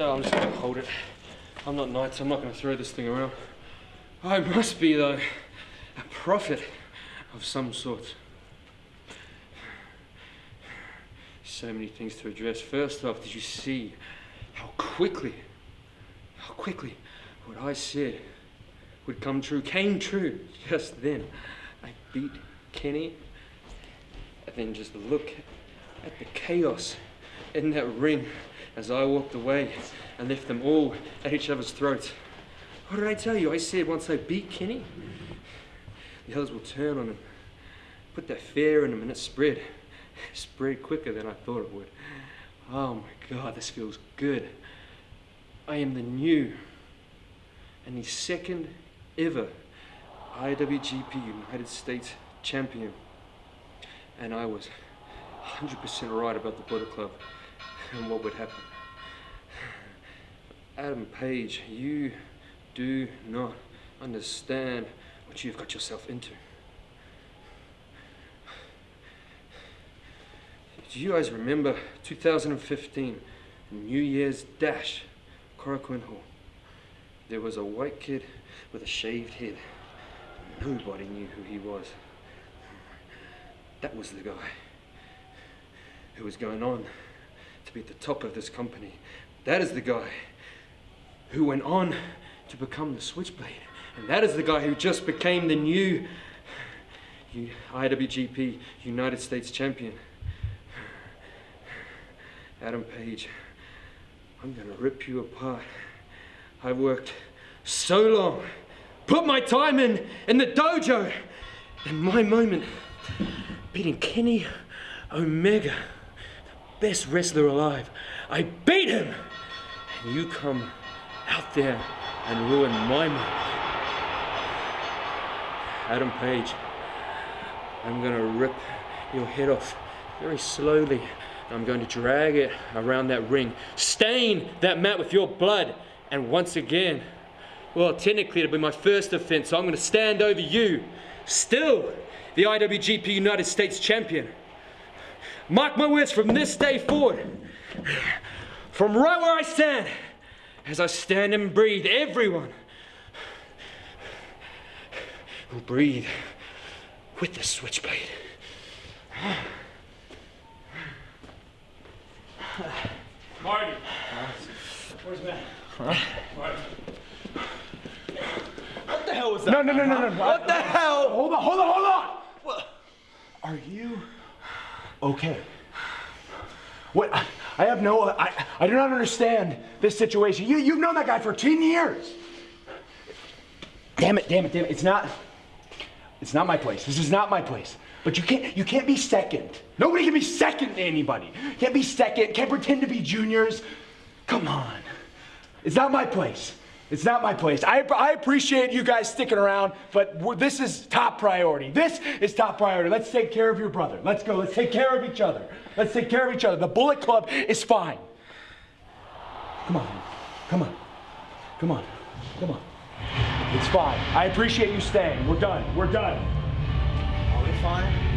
So I'm just gonna hold it. I'm not knight, so I'm not gonna throw this thing around. I must be, though, a prophet of some sort. So many things to address. First off, did you see how quickly, how quickly what I said would come true, came true just then? I beat Kenny, and then just look at the chaos in that ring as I walked away and left them all at each other's throats. What did I tell you? I said once I beat Kenny, the others will turn on him, put that fear in him, and it spread. It spread quicker than I thought it would. Oh my God, this feels good. I am the new and the second ever IWGP United States champion. And I was 100% right about the Bullet Club and what would happen. Adam Page, you do not understand what you've got yourself into. Do you guys remember 2015, New Year's Dash, Korakuen Hall? There was a white kid with a shaved head. Nobody knew who he was. That was the guy who was going on to be at the top of this company. That is the guy who went on to become the Switchblade. And that is the guy who just became the new IWGP United States Champion. Adam Page, I'm gonna rip you apart. I've worked so long, put my time in, in the dojo, and my moment, beating Kenny Omega, best wrestler alive. I beat him, and you come out there and ruin my moment. Adam Page, I'm gonna rip your head off very slowly. I'm going to drag it around that ring, stain that mat with your blood, and once again, well, technically it'll be my first offense, so I'm gonna stand over you, still the IWGP United States champion. Mark my words from this day forward, from right where I stand, as I stand and breathe, everyone will breathe with the switchblade. Marty. Where's Matt? Huh? Marty. What the hell was that? No, no, no, no, no. What the hell? Hold on, hold on, hold on. What? Are you okay? What? I, have no. I, I do not understand this situation. You, you've known that guy for 10 years. Damn it, damn it, damn it. It's not. It's not my place. This is not my place. But you can't. You can't be second. Nobody can be second to anybody. Can't be second. Can't pretend to be juniors. Come on. It's not my place. It's not my place. I, I appreciate you guys sticking around, but this is top priority. This is top priority. Let's take care of your brother. Let's go. Let's take care of each other. Let's take care of each other. The Bullet Club is fine. Come on. Come on. Come on. Come on. It's fine. I appreciate you staying. We're done. We're done. Are we fine?